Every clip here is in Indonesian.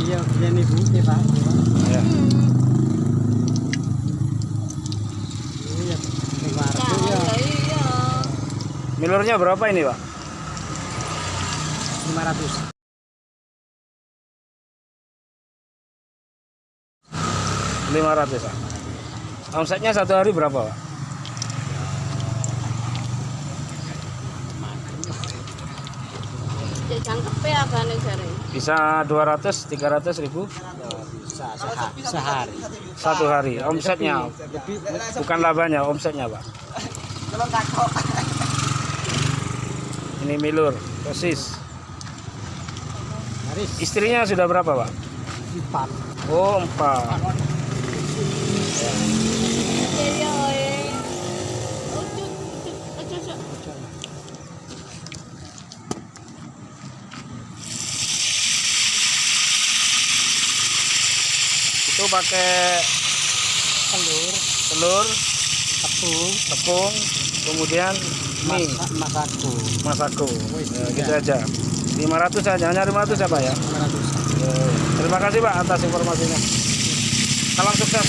Iya, bu, pak. Ya. Iya, lima Nah, ratus ya, iya. Milurnya berapa ini, Pak? lima ratus. 500 Pak. Omsetnya satu hari berapa Pak? Bisa 200, 300 ribu Bisa sehari. sehari. satu hari. Omsetnya Lebih bukan labanya, omsetnya Pak. Ini milur, dosis. Haris Istrinya sudah berapa Pak? empat. Oh empat. Itu pakai Telur, telur, tepung, tepung, kemudian mie, masak, masako. masako. Ya, gitu aja. 500 saja, hanya 500 ya Pak ya? Lima ratus. Eh, Terima kasih Pak atas informasinya. Salam sukses.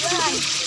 right.